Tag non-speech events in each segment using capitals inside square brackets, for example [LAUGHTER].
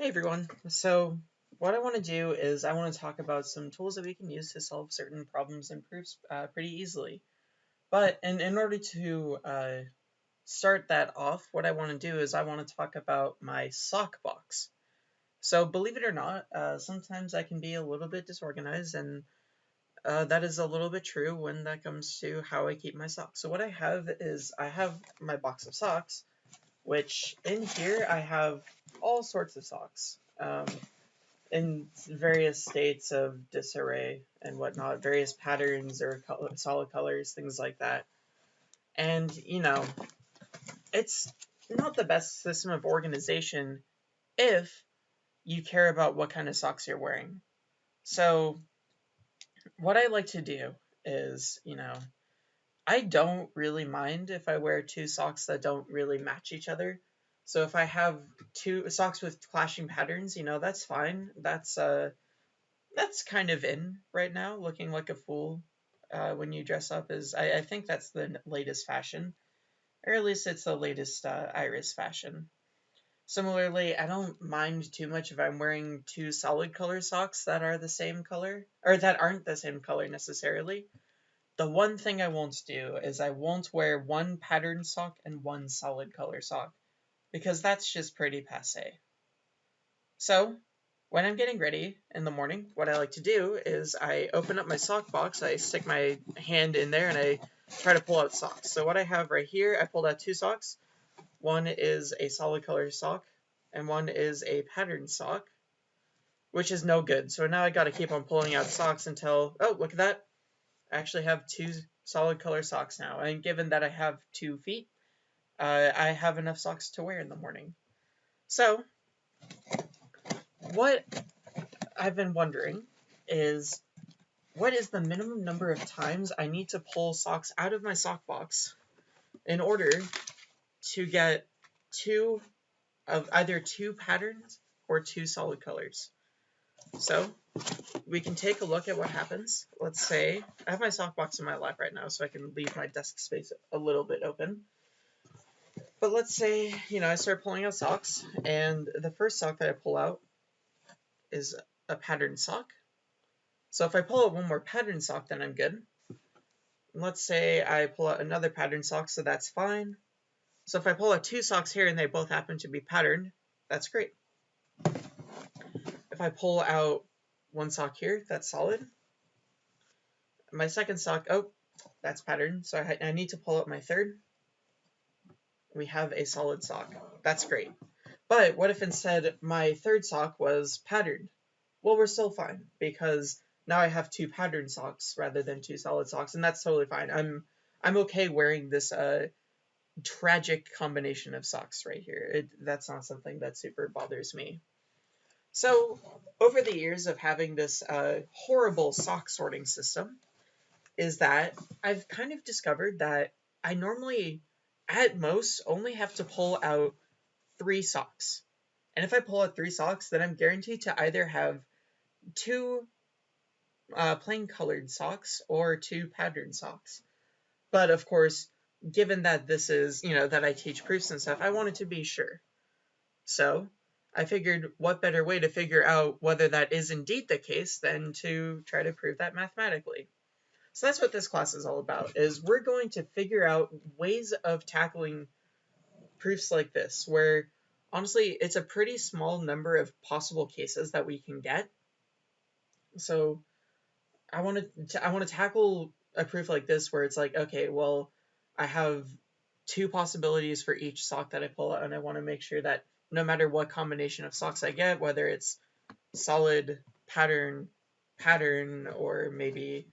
Hey everyone. So what I want to do is I want to talk about some tools that we can use to solve certain problems and proofs uh, pretty easily. But in, in order to uh, start that off, what I want to do is I want to talk about my sock box. So believe it or not, uh, sometimes I can be a little bit disorganized and uh, that is a little bit true when that comes to how I keep my socks. So what I have is I have my box of socks which in here I have all sorts of socks um, in various states of disarray and whatnot, various patterns or color, solid colors, things like that. And, you know, it's not the best system of organization if you care about what kind of socks you're wearing. So, what I like to do is, you know, I don't really mind if I wear two socks that don't really match each other. So if I have two socks with clashing patterns, you know, that's fine. That's uh that's kind of in right now, looking like a fool uh, when you dress up is I, I think that's the latest fashion. Or at least it's the latest uh, iris fashion. Similarly, I don't mind too much if I'm wearing two solid color socks that are the same color, or that aren't the same color necessarily. The one thing I won't do is I won't wear one pattern sock and one solid color sock, because that's just pretty passe. So, when I'm getting ready in the morning, what I like to do is I open up my sock box, I stick my hand in there, and I try to pull out socks. So what I have right here, I pulled out two socks. One is a solid color sock, and one is a patterned sock, which is no good. So now I gotta keep on pulling out socks until, oh, look at that. I actually have two solid color socks now. And given that I have two feet, uh, I have enough socks to wear in the morning. So, what I've been wondering is what is the minimum number of times I need to pull socks out of my sock box in order to get two of either two patterns or two solid colors. So we can take a look at what happens. Let's say I have my sock box in my lap right now, so I can leave my desk space a little bit open. But let's say, you know, I start pulling out socks, and the first sock that I pull out is a patterned sock. So if I pull out one more patterned sock, then I'm good. let's say I pull out another patterned sock, so that's fine. So if I pull out two socks here and they both happen to be patterned, that's great. If I pull out one sock here, that's solid. My second sock, oh, that's patterned, so I, I need to pull out my third. We have a solid sock. That's great. But what if instead my third sock was patterned? Well, we're still fine, because now I have two patterned socks rather than two solid socks, and that's totally fine. I'm I'm okay wearing this uh, tragic combination of socks right here. It, that's not something that super bothers me. So, over the years of having this uh, horrible sock sorting system, is that I've kind of discovered that I normally, at most, only have to pull out three socks. And if I pull out three socks, then I'm guaranteed to either have two uh, plain colored socks or two patterned socks. But of course, given that this is, you know, that I teach proofs and stuff, I wanted to be sure. So I figured what better way to figure out whether that is indeed the case than to try to prove that mathematically. So that's what this class is all about, is we're going to figure out ways of tackling proofs like this, where honestly, it's a pretty small number of possible cases that we can get. So I want to I want to tackle a proof like this where it's like, okay, well, I have two possibilities for each sock that I pull out, and I want to make sure that no matter what combination of socks I get, whether it's solid pattern, pattern, or maybe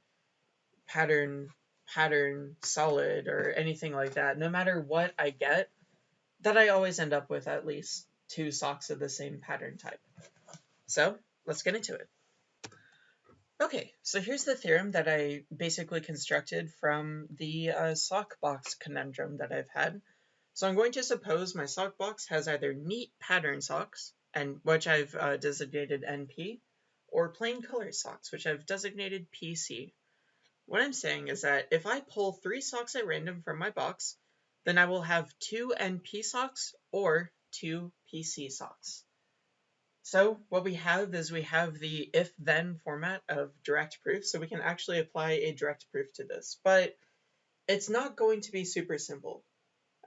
pattern, pattern, solid, or anything like that, no matter what I get, that I always end up with at least two socks of the same pattern type. So let's get into it. Okay, so here's the theorem that I basically constructed from the uh, sock box conundrum that I've had. So I'm going to suppose my sock box has either neat pattern socks, and which I've uh, designated NP, or plain color socks, which I've designated PC. What I'm saying is that if I pull three socks at random from my box, then I will have two NP socks or two PC socks. So what we have is we have the if-then format of direct proof, so we can actually apply a direct proof to this, but it's not going to be super simple.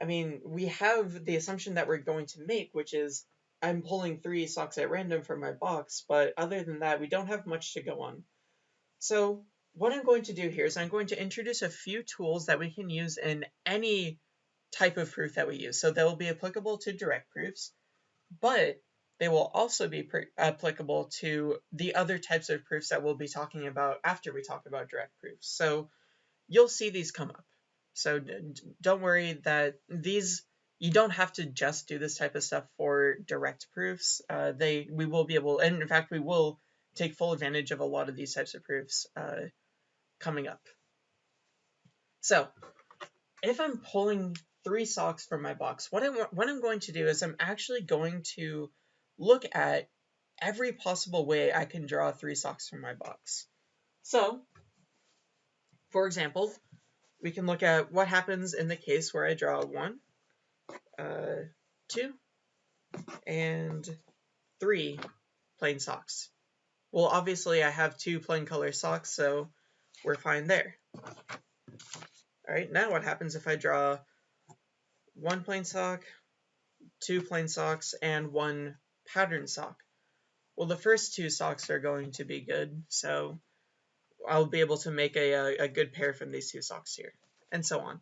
I mean, we have the assumption that we're going to make, which is I'm pulling three socks at random from my box, but other than that, we don't have much to go on. So what I'm going to do here is I'm going to introduce a few tools that we can use in any type of proof that we use. So they will be applicable to direct proofs, but they will also be applicable to the other types of proofs that we'll be talking about after we talk about direct proofs. So you'll see these come up. So don't worry that these, you don't have to just do this type of stuff for direct proofs. Uh, they, we will be able, and in fact, we will take full advantage of a lot of these types of proofs uh, coming up. So if I'm pulling three socks from my box, what, I, what I'm going to do is I'm actually going to look at every possible way I can draw three socks from my box. So, for example, we can look at what happens in the case where I draw one, uh, two, and three plain socks. Well, obviously I have two plain color socks, so we're fine there. Alright, now what happens if I draw one plain sock, two plain socks, and one pattern sock? Well, the first two socks are going to be good, so I'll be able to make a, a, good pair from these two socks here, and so on.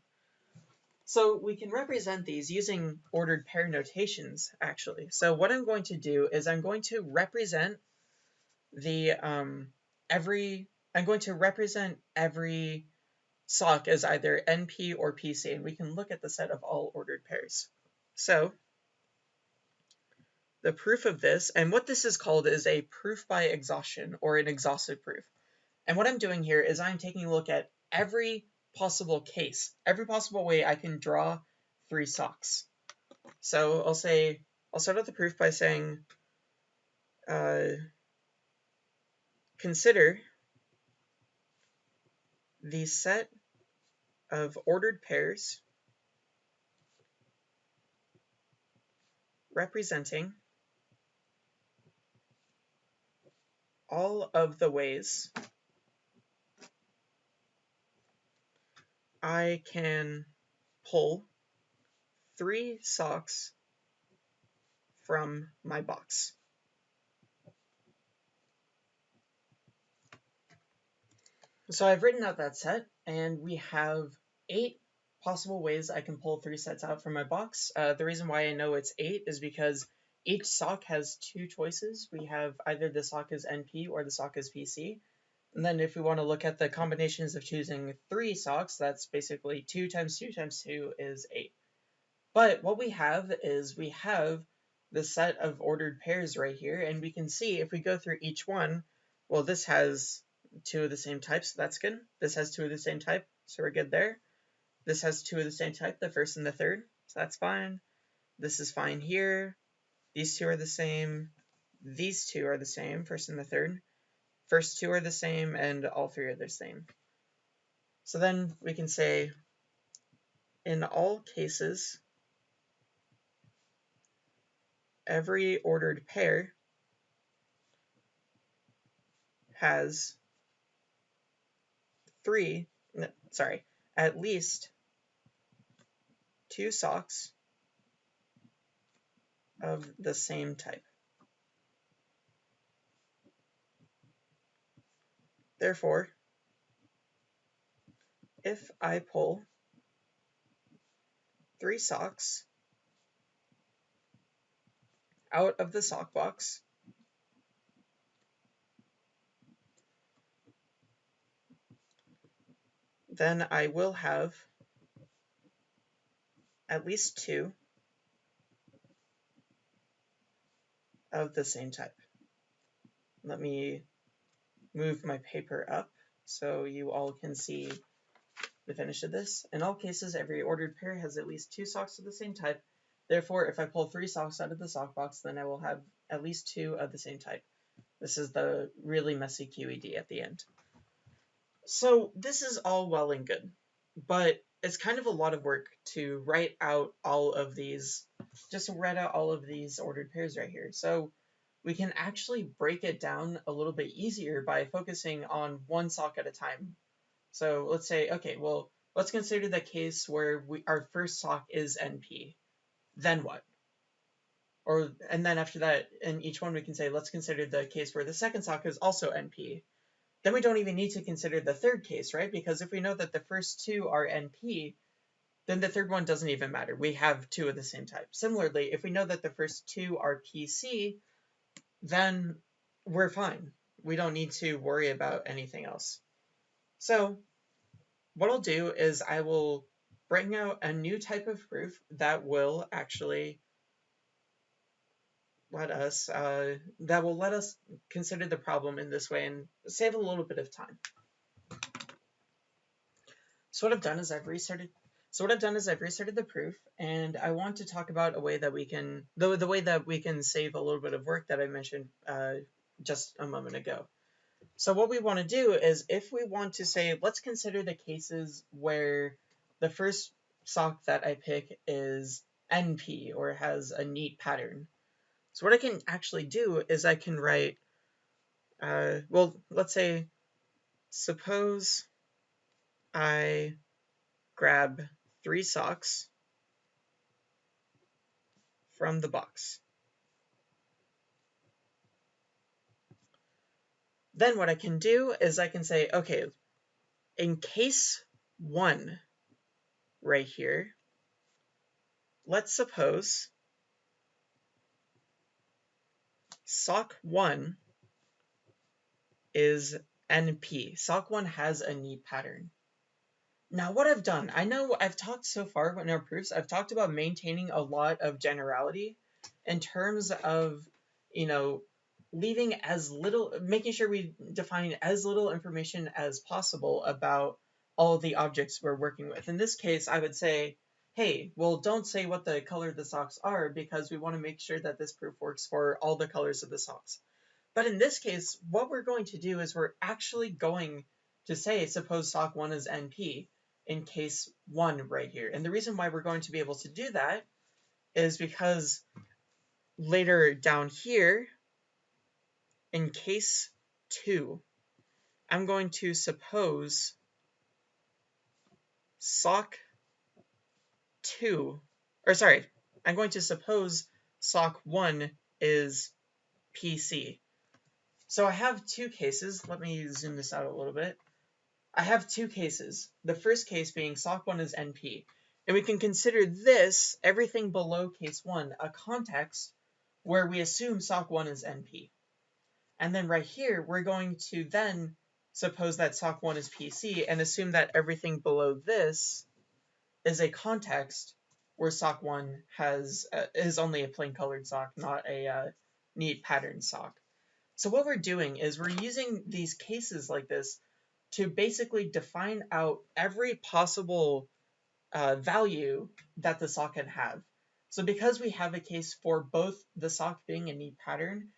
So we can represent these using ordered pair notations, actually. So what I'm going to do is I'm going to represent the um, every, I'm going to represent every sock as either NP or PC, and we can look at the set of all ordered pairs. So the proof of this, and what this is called is a proof by exhaustion or an exhaustive proof. And what I'm doing here is I'm taking a look at every possible case, every possible way I can draw three socks. So I'll say, I'll start out the proof by saying, uh, consider the set of ordered pairs representing all of the ways I can pull three socks from my box. So I've written out that set, and we have eight possible ways I can pull three sets out from my box. Uh, the reason why I know it's eight is because each sock has two choices. We have either the sock is NP or the sock is PC. And then if we want to look at the combinations of choosing three socks, that's basically 2 times 2 times 2 is 8. But what we have is we have the set of ordered pairs right here, and we can see if we go through each one, well, this has two of the same type, so that's good. This has two of the same type, so we're good there. This has two of the same type, the first and the third, so that's fine. This is fine here. These two are the same. These two are the same, first and the third. First two are the same, and all three are the same. So then we can say, in all cases, every ordered pair has three, sorry, at least two socks of the same type. Therefore, if I pull three socks out of the sock box, then I will have at least two of the same type. Let me move my paper up so you all can see the finish of this. In all cases, every ordered pair has at least two socks of the same type. Therefore, if I pull three socks out of the sock box, then I will have at least two of the same type. This is the really messy QED at the end. So this is all well and good, but it's kind of a lot of work to write out all of these, just write out all of these ordered pairs right here. So we can actually break it down a little bit easier by focusing on one sock at a time. So let's say, okay, well, let's consider the case where we, our first sock is NP. Then what? Or and then after that, in each one we can say, let's consider the case where the second sock is also NP. Then we don't even need to consider the third case, right? Because if we know that the first two are NP, then the third one doesn't even matter. We have two of the same type. Similarly, if we know that the first two are PC, then we're fine. We don't need to worry about anything else. So what I'll do is I will bring out a new type of proof that will actually let us uh, that will let us consider the problem in this way and save a little bit of time. So what I've done is I've restarted. So what I've done is I've restarted the proof, and I want to talk about a way that we can the the way that we can save a little bit of work that I mentioned uh, just a moment ago. So what we want to do is if we want to say, let's consider the cases where the first sock that I pick is NP or has a neat pattern. So what I can actually do is I can write, uh, well, let's say, suppose I grab three socks from the box. Then what I can do is I can say, okay, in case one right here, let's suppose Sock 1 is NP. Sock 1 has a neat pattern. Now what I've done, I know I've talked so far in our proofs, I've talked about maintaining a lot of generality in terms of, you know, leaving as little, making sure we define as little information as possible about all the objects we're working with. In this case, I would say hey, well, don't say what the color of the socks are because we want to make sure that this proof works for all the colors of the socks. But in this case, what we're going to do is we're actually going to say, suppose sock 1 is NP in case 1 right here. And the reason why we're going to be able to do that is because later down here, in case 2, I'm going to suppose sock 2, or sorry, I'm going to suppose sock 1 is PC. So I have two cases. Let me zoom this out a little bit. I have two cases. The first case being sock 1 is NP. And we can consider this, everything below case 1, a context where we assume sock 1 is NP. And then right here, we're going to then suppose that sock 1 is PC and assume that everything below this is a context where sock one has uh, is only a plain colored sock, not a uh, neat pattern sock. So what we're doing is we're using these cases like this to basically define out every possible uh, value that the sock can have. So because we have a case for both the sock being a neat pattern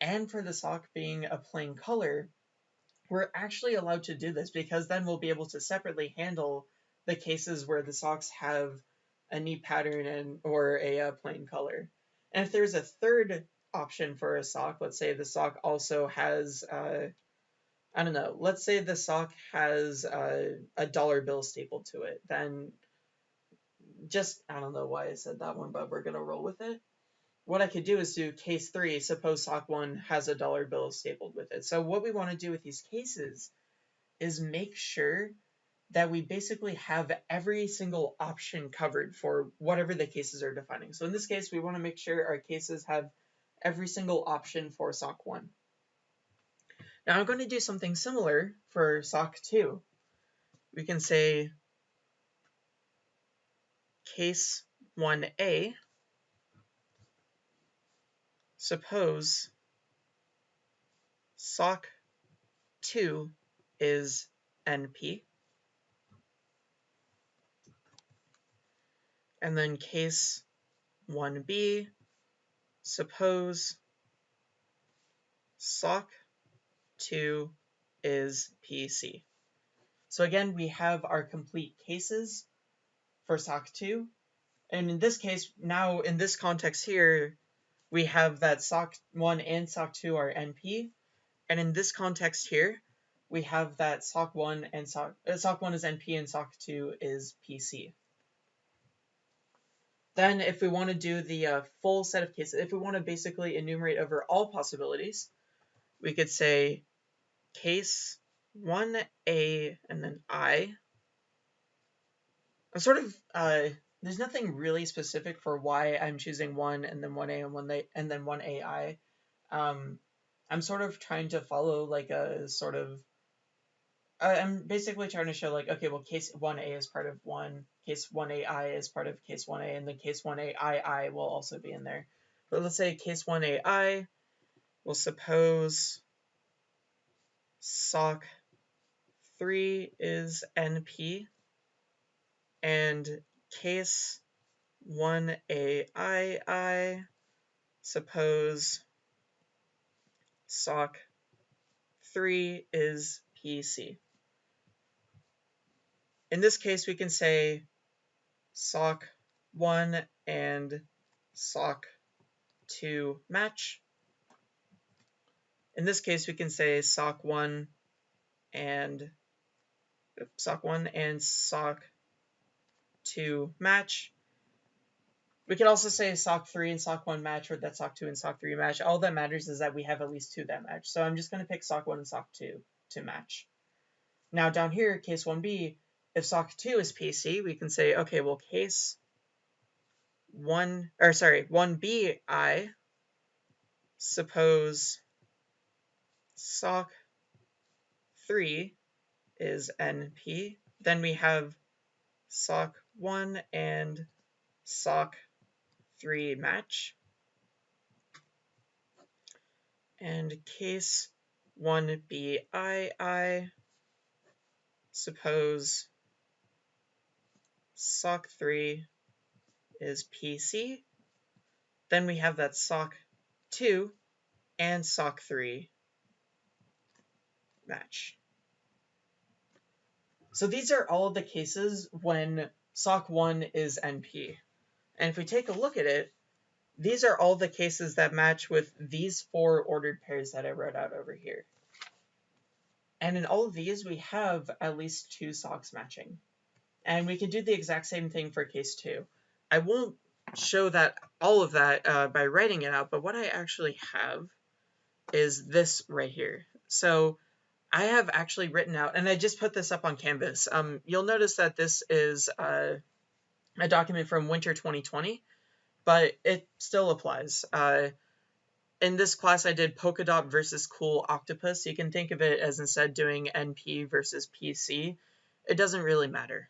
and for the sock being a plain color, we're actually allowed to do this because then we'll be able to separately handle the cases where the socks have a neat pattern and or a, a uh, plain color. And if there's a third option for a sock, let's say the sock also has, uh, I don't know, let's say the sock has uh, a dollar bill stapled to it, then just, I don't know why I said that one, but we're going to roll with it. What I could do is do case three, suppose sock one has a dollar bill stapled with it. So what we want to do with these cases is make sure that we basically have every single option covered for whatever the cases are defining. So in this case, we want to make sure our cases have every single option for SOC 1. Now I'm going to do something similar for SOC 2. We can say case 1a, suppose SOC 2 is NP. And then case 1b, suppose sock 2 is PC. So again, we have our complete cases for SOC 2. And in this case, now in this context here, we have that sock 1 and sock 2 are NP. And in this context here, we have that sock 1 and sock, uh, sock 1 is NP and sock 2 is PC. Then if we want to do the uh, full set of cases, if we want to basically enumerate over all possibilities, we could say case 1A and then I. I'm sort of uh, there's nothing really specific for why I'm choosing one and then one A and one and then one AI. Um, I'm sort of trying to follow like a sort of. I'm basically trying to show like okay, well, case one A is part of one, case one AI is part of case one A, and then case one AI will also be in there. But let's say case one AI. We'll suppose sock three is NP and case 1AI, suppose sock 3 is PC. In this case, we can say sock 1 and sock 2 match. In this case, we can say sock 1 and sock 1 and sock 2 match. We could also say sock 3 and sock 1 match, or that sock 2 and sock 3 match. All that matters is that we have at least two that match. So I'm just going to pick sock 1 and sock 2 to match. Now down here, case 1b, if sock 2 is PC, we can say, okay, well, case 1, or sorry, 1b I, suppose sock 3 is NP. Then we have sock 1 and sock 3 match. And case 1BII, suppose sock 3 is PC. Then we have that sock 2 and sock 3 match. So these are all the cases when SOC 1 is NP. And if we take a look at it, these are all the cases that match with these four ordered pairs that I wrote out over here. And in all of these, we have at least two socks matching. And we can do the exact same thing for case 2. I won't show that all of that uh, by writing it out, but what I actually have is this right here. So I have actually written out, and I just put this up on Canvas. Um, you'll notice that this is uh, a document from winter 2020, but it still applies. Uh, in this class, I did Polkadot versus Cool Octopus. You can think of it as instead doing NP versus PC. It doesn't really matter.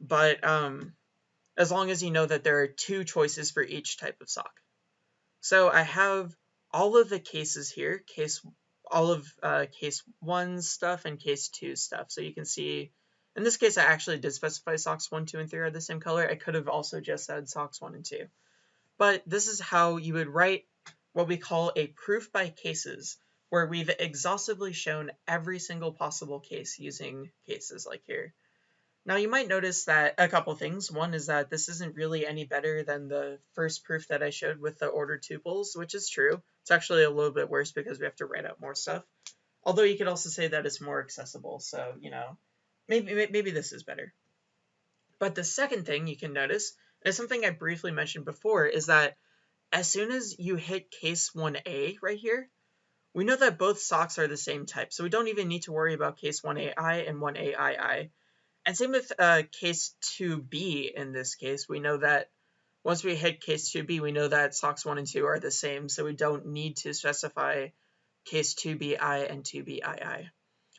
But um, as long as you know that there are two choices for each type of sock. So I have all of the cases here, case all of uh, case 1 stuff and case 2 stuff. So you can see, in this case, I actually did specify socks 1, 2, and 3 are the same color. I could have also just said socks 1 and 2. But this is how you would write what we call a proof by cases, where we've exhaustively shown every single possible case using cases like here. Now you might notice that a couple things. One is that this isn't really any better than the first proof that I showed with the ordered tuples, which is true. It's actually a little bit worse because we have to write out more stuff. Although you could also say that it's more accessible, so, you know, maybe, maybe this is better. But the second thing you can notice, and it's something I briefly mentioned before, is that as soon as you hit case 1a right here, we know that both socks are the same type, so we don't even need to worry about case 1ai and 1aii and same with uh, case 2b in this case. We know that once we hit case 2b, we know that socks 1 and 2 are the same, so we don't need to specify case 2bi and 2bii.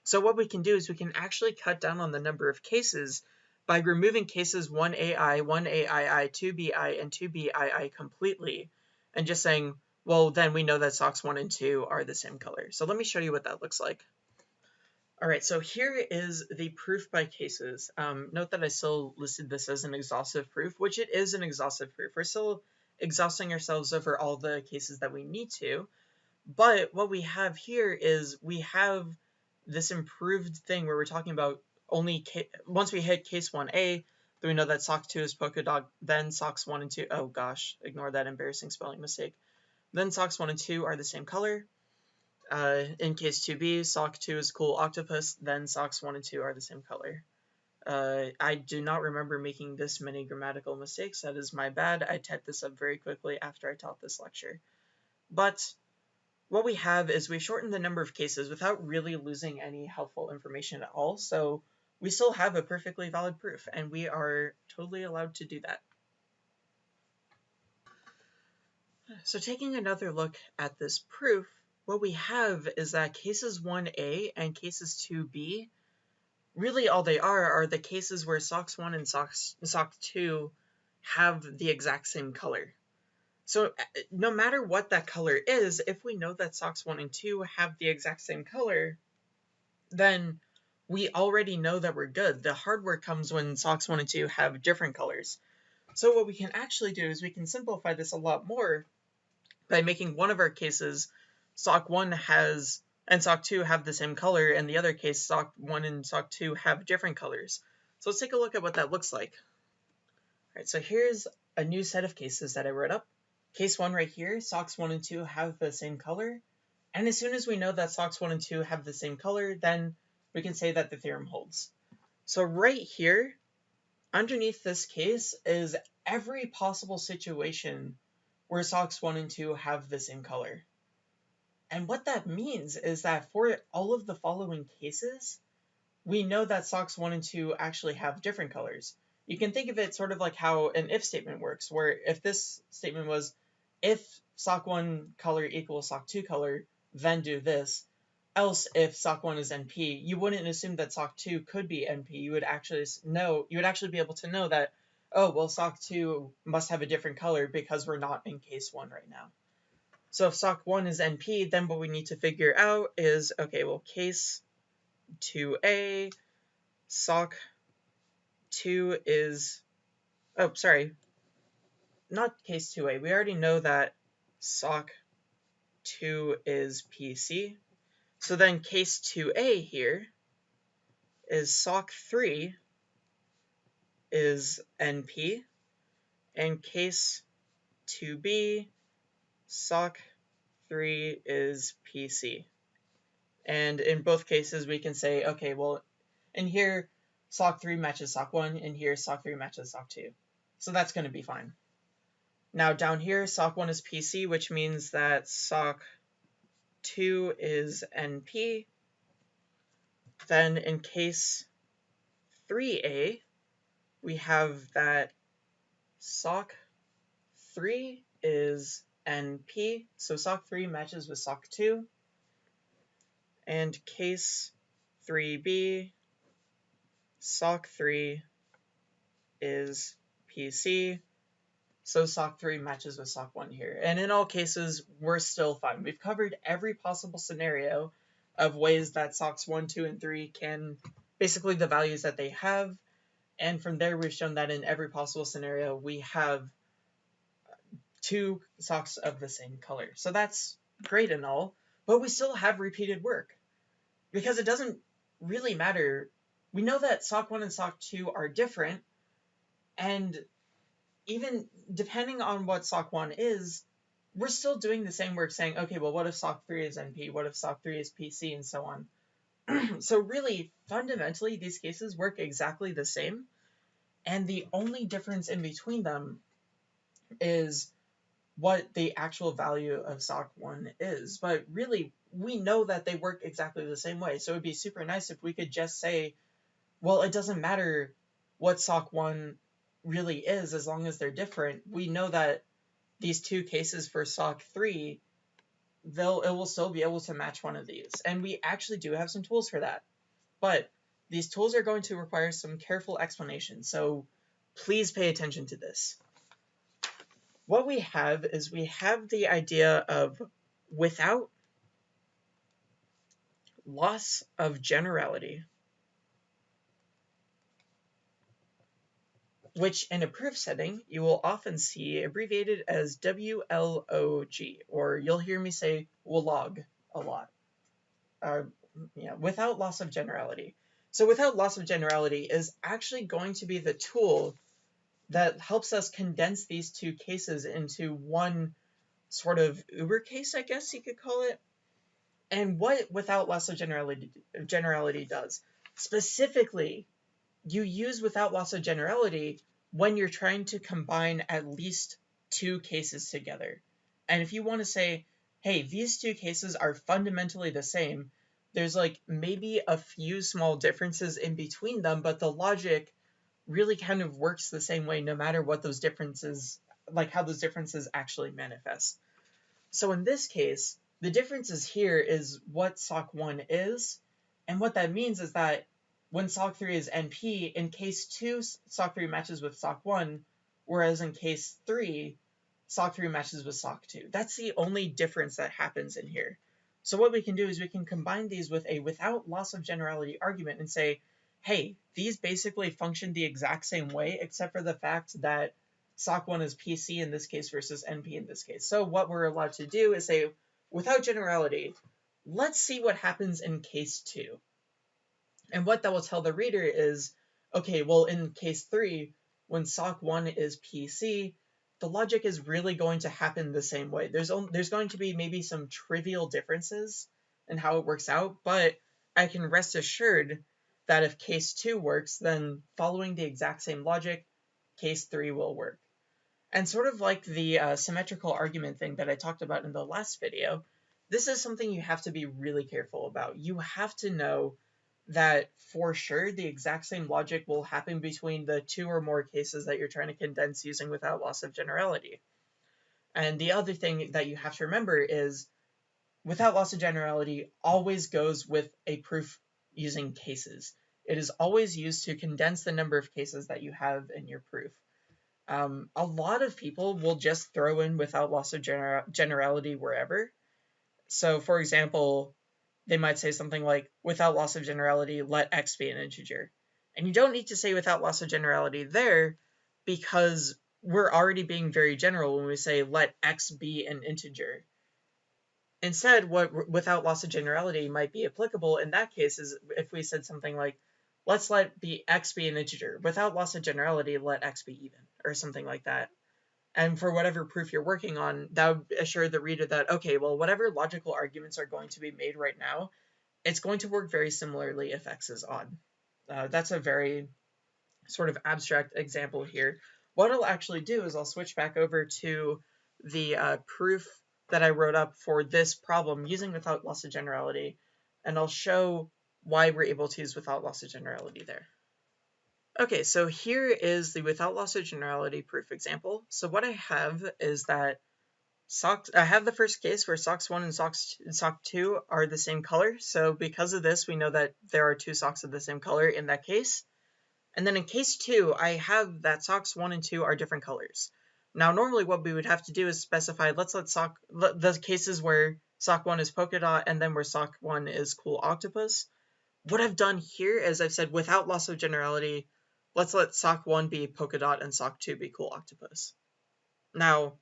So what we can do is we can actually cut down on the number of cases by removing cases 1ai, 1aii, 2bi, and 2bii completely, and just saying, well, then we know that socks 1 and 2 are the same color. So let me show you what that looks like. All right, so here is the proof by cases. Um, note that I still listed this as an exhaustive proof, which it is an exhaustive proof. We're still exhausting ourselves over all the cases that we need to. But what we have here is we have this improved thing where we're talking about only once we hit case 1a, then we know that sock 2 is Polkadot, then socks 1 and 2. Oh gosh, ignore that embarrassing spelling mistake. then socks 1 and 2 are the same color. Uh, in case 2b, sock 2 is cool octopus, then socks 1 and 2 are the same color. Uh, I do not remember making this many grammatical mistakes. That is my bad. I typed this up very quickly after I taught this lecture. But what we have is we shortened the number of cases without really losing any helpful information at all. So we still have a perfectly valid proof, and we are totally allowed to do that. So taking another look at this proof, what we have is that cases 1a and cases 2b, really all they are are the cases where socks 1 and socks, sock 2 have the exact same color. So uh, no matter what that color is, if we know that socks 1 and 2 have the exact same color, then we already know that we're good. The hard work comes when socks 1 and 2 have different colors. So what we can actually do is we can simplify this a lot more by making one of our cases sock 1 has and sock 2 have the same color and the other case sock 1 and sock 2 have different colors. So let's take a look at what that looks like. All right, so here's a new set of cases that I wrote up. Case 1 right here, socks 1 and 2 have the same color. And as soon as we know that socks 1 and 2 have the same color, then we can say that the theorem holds. So right here, underneath this case is every possible situation where socks 1 and 2 have the same color. And what that means is that for all of the following cases, we know that socks 1 and 2 actually have different colors. You can think of it sort of like how an if statement works, where if this statement was, if sock 1 color equals sock 2 color, then do this. Else, if sock 1 is NP, you wouldn't assume that sock 2 could be NP. You would actually know, you would actually be able to know that oh, well, sock 2 must have a different color because we're not in case 1 right now. So if sock 1 is NP, then what we need to figure out is, okay, well, case 2A, sock 2 is, oh, sorry, not case 2A. We already know that sock 2 is PC. So then case 2A here is sock 3 is NP, and case 2b, SOC 3 is PC. And in both cases, we can say, okay, well, in here, SOC 3 matches SOC 1, and here, SOC 3 matches SOC 2. So that's going to be fine. Now down here, SOC 1 is PC, which means that SOC 2 is NP. Then in case 3A, we have that sock 3 is NP, so sock 3 matches with sock 2, and case 3B, sock 3 is PC, so sock 3 matches with sock 1 here. And in all cases, we're still fine. We've covered every possible scenario of ways that socks 1, 2, and 3 can, basically the values that they have, and from there, we've shown that in every possible scenario, we have two socks of the same color. So that's great and all, but we still have repeated work because it doesn't really matter. We know that sock 1 and sock 2 are different, and even depending on what sock 1 is, we're still doing the same work saying, okay, well, what if sock 3 is NP? What if sock 3 is PC? And so on. [CLEARS THROAT] so really, fundamentally, these cases work exactly the same. And the only difference in between them is what the actual value of sock 1 is. But really, we know that they work exactly the same way. So it'd be super nice if we could just say, well, it doesn't matter what sock 1 really is as long as they're different. We know that these two cases for sock 3 they'll it will still be able to match one of these. And we actually do have some tools for that. But these tools are going to require some careful explanation, so please pay attention to this. What we have is we have the idea of without loss of generality, which in a proof setting you will often see abbreviated as WLOG, or you'll hear me say WLOG a lot. Uh, yeah, without loss of generality. So without loss of generality is actually going to be the tool that helps us condense these two cases into one sort of uber case, I guess you could call it. And what without loss of generality generality does specifically, you use without loss of generality when you're trying to combine at least two cases together. And if you want to say, hey, these two cases are fundamentally the same, there's like maybe a few small differences in between them, but the logic really kind of works the same way no matter what those differences, like how those differences actually manifest. So in this case, the differences here is what SOC1 is, and what that means is that when SOC3 is NP, in case 2, SOC3 matches with SOC1, whereas in case 3, SOC3 matches with SOC2. That's the only difference that happens in here. So what we can do is we can combine these with a without loss of generality argument and say, hey, these basically function the exact same way, except for the fact that SOC1 is PC in this case versus NP in this case. So what we're allowed to do is say, without generality, let's see what happens in case 2. And what that will tell the reader is, okay, well, in case 3, when SOC1 is PC, the logic is really going to happen the same way. There's only, there's going to be maybe some trivial differences in how it works out, but I can rest assured that if case 2 works, then following the exact same logic, case 3 will work. And sort of like the uh, symmetrical argument thing that I talked about in the last video, this is something you have to be really careful about. You have to know that for sure the exact same logic will happen between the two or more cases that you're trying to condense using without loss of generality. And the other thing that you have to remember is without loss of generality always goes with a proof using cases. It is always used to condense the number of cases that you have in your proof. Um, a lot of people will just throw in without loss of gener generality wherever. So for example, they might say something like, without loss of generality, let x be an integer. And you don't need to say without loss of generality there because we're already being very general when we say let x be an integer. Instead, what without loss of generality might be applicable in that case is if we said something like, let's let the x be an integer. Without loss of generality, let x be even, or something like that. And for whatever proof you're working on, that would assure the reader that, okay, well, whatever logical arguments are going to be made right now, it's going to work very similarly if x is odd. Uh, that's a very sort of abstract example here. What I'll actually do is I'll switch back over to the uh, proof that I wrote up for this problem using without loss of generality, and I'll show why we're able to use without loss of generality there. Okay, so here is the without loss of generality proof example. So what I have is that socks, I have the first case where socks 1 and socks sock 2 are the same color. So because of this, we know that there are two socks of the same color in that case. And then in case 2, I have that socks 1 and 2 are different colors. Now, normally what we would have to do is specify, let's let sock, the cases where sock 1 is polka dot and then where sock 1 is cool octopus. What I've done here is I've said without loss of generality, let's let sock 1 be polka dot and sock 2 be cool octopus. Now,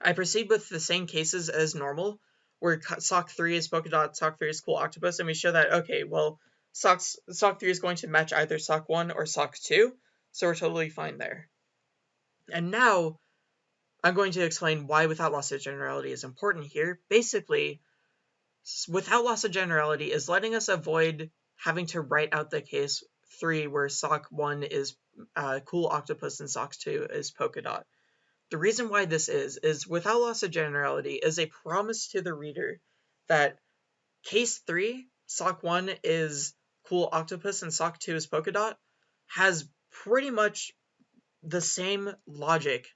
I proceed with the same cases as normal, where sock 3 is polka dot, sock 3 is cool octopus, and we show that, okay, well, socks, sock 3 is going to match either sock 1 or sock 2, so we're totally fine there. And now, I'm going to explain why without loss of generality is important here. Basically, without loss of generality is letting us avoid having to write out the case 3 where sock 1 is uh, cool octopus and sock 2 is polka dot. The reason why this is, is without loss of generality is a promise to the reader that case 3, sock 1 is cool octopus and sock 2 is polka dot, has pretty much the same logic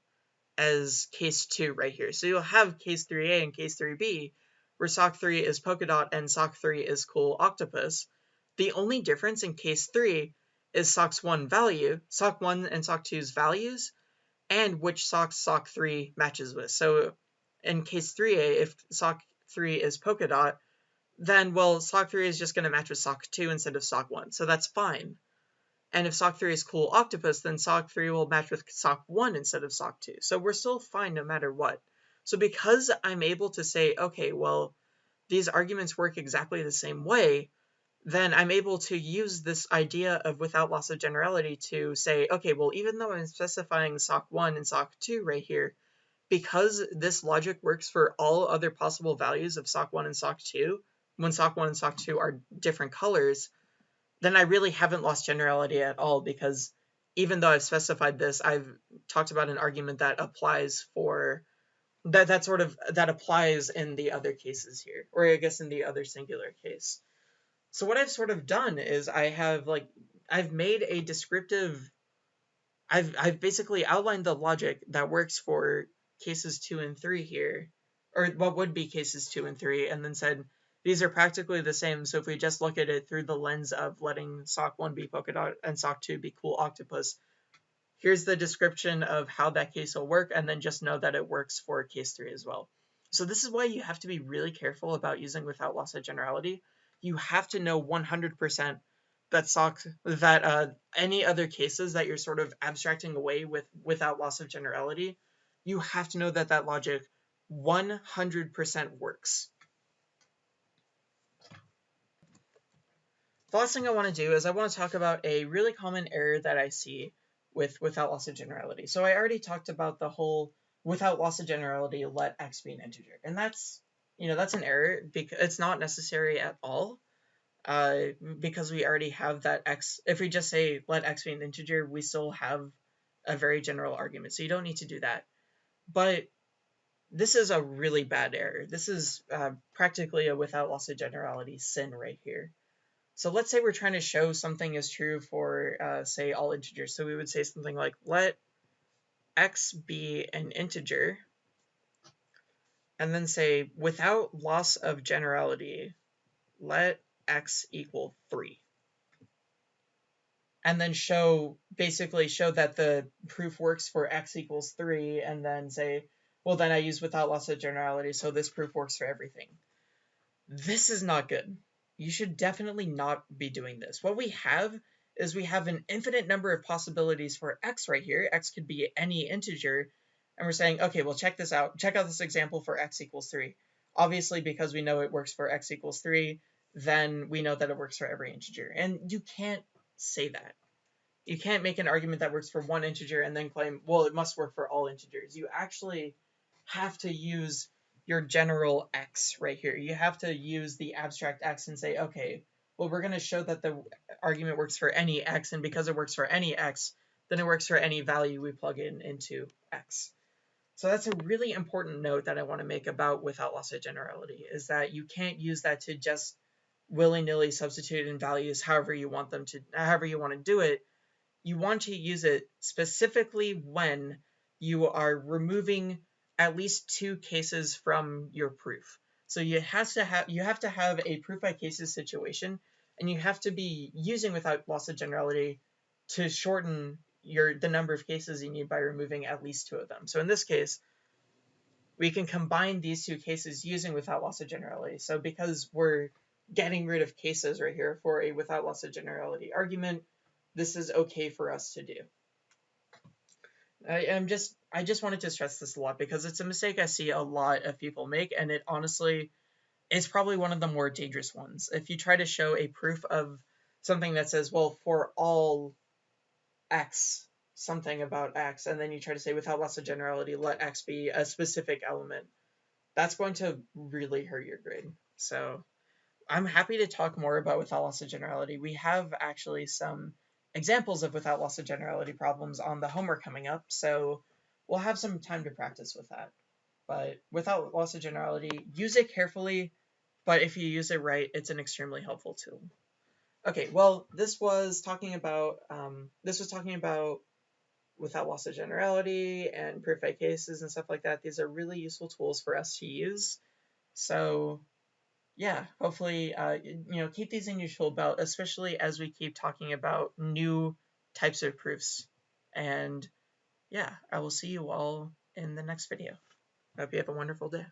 as case 2 right here. So you'll have case 3a and case 3b, where sock 3 is polka dot and sock 3 is cool octopus, the only difference in case 3 is SOCKS 1 value, sock 1 and sock 2's values, and which SOC sock 3 matches with. So in case 3a, if sock 3 is polka dot, then, well, sock 3 is just going to match with sock 2 instead of sock 1, so that's fine. And if sock 3 is cool octopus, then sock 3 will match with sock 1 instead of sock 2. So we're still fine no matter what. So because I'm able to say, okay, well, these arguments work exactly the same way, then I'm able to use this idea of without loss of generality to say, okay, well, even though I'm specifying SOC 1 and SOC 2 right here, because this logic works for all other possible values of sock 1 and sock 2, when sock 1 and sock 2 are different colors, then I really haven't lost generality at all because even though I've specified this, I've talked about an argument that applies for that that sort of that applies in the other cases here, or I guess in the other singular case. So what I've sort of done is I have like I've made a descriptive I've I've basically outlined the logic that works for cases 2 and 3 here or what would be cases 2 and 3 and then said these are practically the same so if we just look at it through the lens of letting sock 1 be polka dot and sock 2 be cool octopus here's the description of how that case will work and then just know that it works for case 3 as well so this is why you have to be really careful about using without loss of generality you have to know 100% that socks that uh, any other cases that you're sort of abstracting away with without loss of generality, you have to know that that logic 100% works. The last thing I want to do is I want to talk about a really common error that I see with without loss of generality. So I already talked about the whole without loss of generality, let x be an integer. And that's, you know, that's an error because it's not necessary at all uh, because we already have that x, if we just say let x be an integer, we still have a very general argument. So you don't need to do that. But this is a really bad error. This is uh, practically a without loss of generality sin right here. So let's say we're trying to show something is true for, uh, say, all integers. So we would say something like, let x be an integer, and then say, without loss of generality, let x equal 3. And then show, basically show that the proof works for x equals 3, and then say, well, then I use without loss of generality, so this proof works for everything. This is not good. You should definitely not be doing this. What we have is we have an infinite number of possibilities for x right here. x could be any integer. And we're saying, okay, well, check this out. Check out this example for x equals 3. Obviously, because we know it works for x equals 3, then we know that it works for every integer. And you can't say that. You can't make an argument that works for one integer and then claim, well, it must work for all integers. You actually have to use your general x right here. You have to use the abstract x and say, okay, well, we're going to show that the argument works for any x, and because it works for any x, then it works for any value we plug in into x. So that's a really important note that I want to make about without loss of generality, is that you can't use that to just willy-nilly substitute in values however you want them to however you want to do it you want to use it specifically when you are removing at least two cases from your proof. So you have to have you have to have a proof by cases situation and you have to be using without loss of generality to shorten your the number of cases you need by removing at least two of them. So in this case we can combine these two cases using without loss of generality. So because we're getting rid of cases right here for a without loss of generality argument, this is okay for us to do. I am just I just wanted to stress this a lot because it's a mistake I see a lot of people make and it honestly is probably one of the more dangerous ones. If you try to show a proof of something that says, well, for all x, something about x, and then you try to say without loss of generality, let x be a specific element, that's going to really hurt your grade. So I'm happy to talk more about without loss of generality. We have actually some examples of without loss of generality problems on the homework coming up, so we'll have some time to practice with that. But without loss of generality, use it carefully, but if you use it right, it's an extremely helpful tool. Okay, well, this was talking about um, this was talking about without loss of generality and proof by cases and stuff like that. These are really useful tools for us to use. So yeah, hopefully, uh, you know, keep these in your tool belt, especially as we keep talking about new types of proofs. And yeah, I will see you all in the next video. Hope you have a wonderful day.